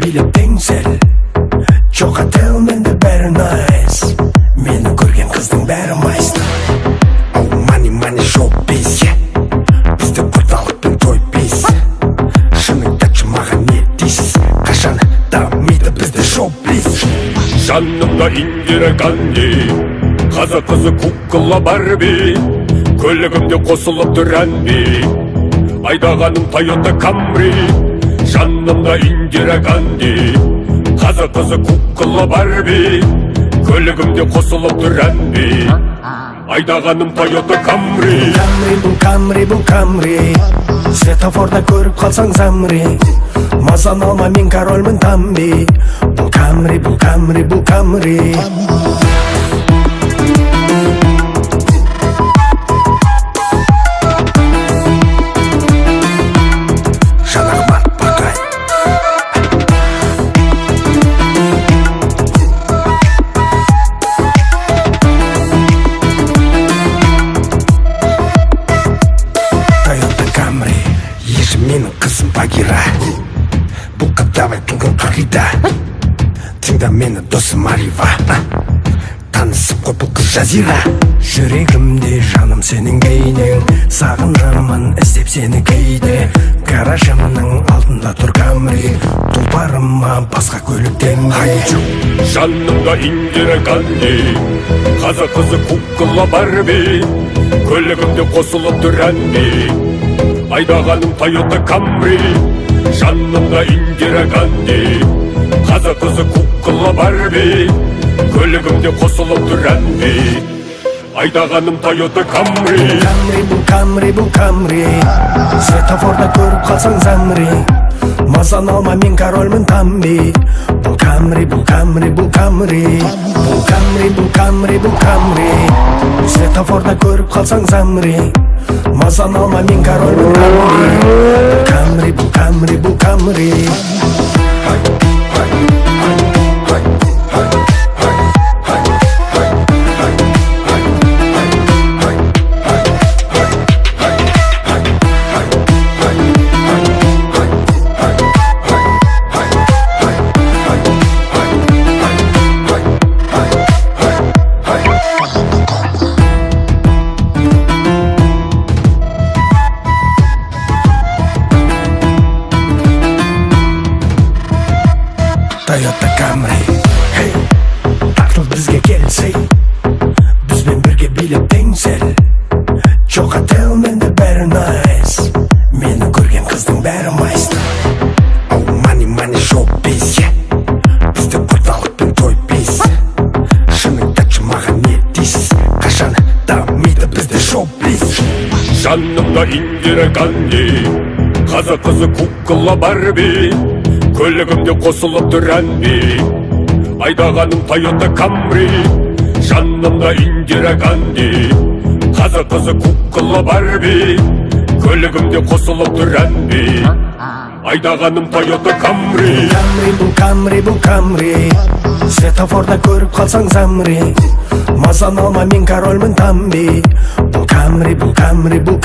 билеп сәл жоқ ател менде бәрі найс мені көрген қыздың бәрі майсты оу мани мани шоу бейс бізде құрдалықпен той бейс шыныңды айтшы маған не дейсіз қашан дамиды бізде шоу бейс жанымда индира ганди қазақ қызы кукла барби көлігімде қосылып тұр әнби айдағаным тойота камри жанымда индира ганди қазақ қызы кукла барби көлігімде қосылып тұр әнби. Айдағаным тойота камри камри бұл камри бұл камри светофорда көріп қалсаң замри. Мазаны алма мен корольмін тамби. Бұл камри бұл камри бұл камри Мені досым Арива Танысып қой бұл қыз жазира. Жүрегімде жаным сенің бейнең Сағынамын іздеп сені кейде. Гаражымның алдында тұр Камри. Тұлпарыма басқа көліктен Айчу жанымда индира ганди қазақ қызы кукла барби. Көлігімде қосылып тұр әнби. Айдағаным тойота камри. Жанымда индира ганди қазақ қызы кукла барби көлігімде қосылып тұр әнби айдағаным тойота камри. Камри бұл камри бұл камри. Светофорда көріп қалсаң замри мазаны алма мен корольмін тамби. Бұл камри бұл камри бұл камри. Бұл камри бұл камри бұл камри. Светофорда көріп қалсаң замри мазаны алма мен корольмін тамби. Бұл камри бұл камри бұл камри. Жанымда индира ганди қазақ қызы кукла барби көлігімде қосылып тұр әнби айдағаным тойота камри жанымда индира ганди қазақ қызы кукла барби көлігімде қосылып тұр әнби айдағаным тойота камри Камри бұл камри бұл камри светофорда көріп қалсаң замри мазаны алма мен корольмін тамби бұл камри бұл камри бұл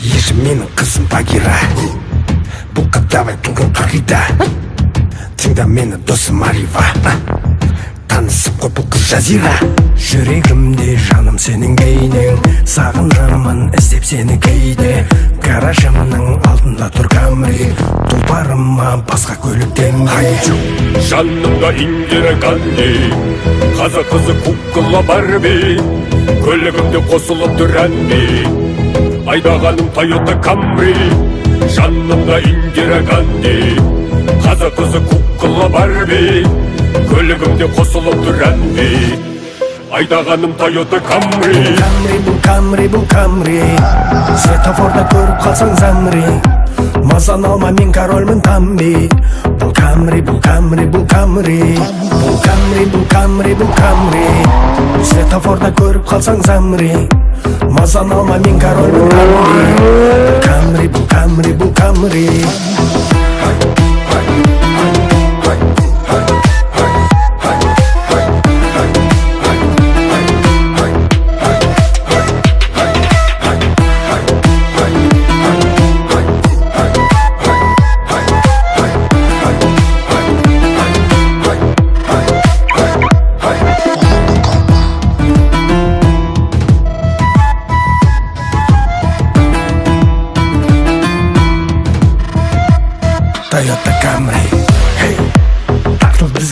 Еші менің қызым Багира Бұл қадавай тұлғын қағида Тыңда мені досым Арива Танысып қой бұл қыз жазира. Жүрегімде жаным сенің бейнең Сағынамын іздеп сені кейде. Гаражымның алдында тұр Камри Тұлпарыма басқа көліктен Айчу жанымда индира ганди қазақ қызы кукла барби. Көлігімде қосылып тұр әнби айдағаным тойота камри жанымда индира ганди қазақ қызы кукла барби көлігімде қосылып тұр әнби айдағаным тойота камри Камри бұл камри бұл камри светофорда көріп қалсаң замри мазаны алма мен корольмін тамби бұл камри бұл камри бұл камри бұл камри бұл камри бұл камри светофорда көріп қалсаң замри мазаны алма мен корольмін тамби бұл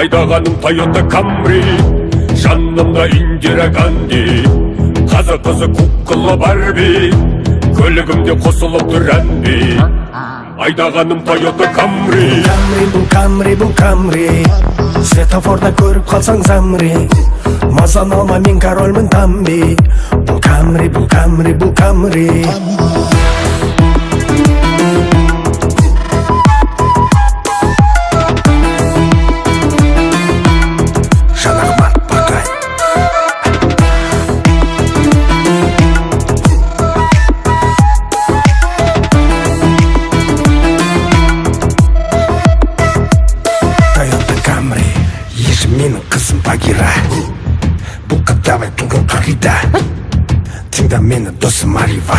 айдағаным тойота камри жанымда индира ганди қазақ қызы кукла барби көлігімде қосылып тұр әнби айдағаным тойота камри камри бұл камри бұл камри светофорда көріп қалсаң замри мазаны алма мен корольмін тамби бұл камри бұл камри бұл камри досым Арива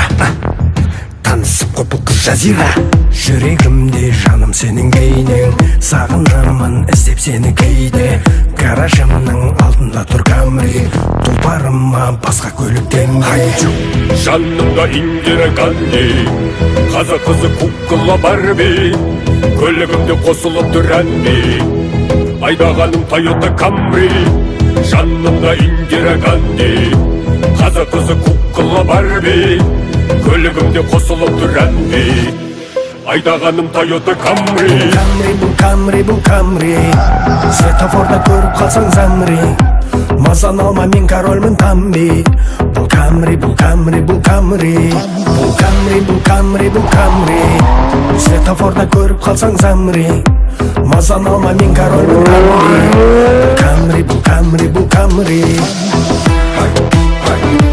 Танысып қой қыз жазира. Жүрегімде жаным сенің бейнең Сағынамын іздеп сені кейде. Гаражымның алдында тұр Камри. Тұлпарыма басқа көлік теңге. Жанымда индира ганди. Қазақ қызы кукла барби. Көлігімде қосылып тұр әнби. Айдағаным тойота камри. Жанымда индира ганди қазақ қызы кукла барби. Көлігімде қосылып тұр әнби айдағаным тойота камри камри бұл камри бұл камри светофорда көріп қалсаң замри. Мазан алма мен корольмін тамби. Бұл камри бұл камри бұл камри бұл камри бұл камри бұл камри светофорда көріп қалсаң замри. Мазан алма мен корольмін тамби. Бұл камри бұл камри бұл камри Lord.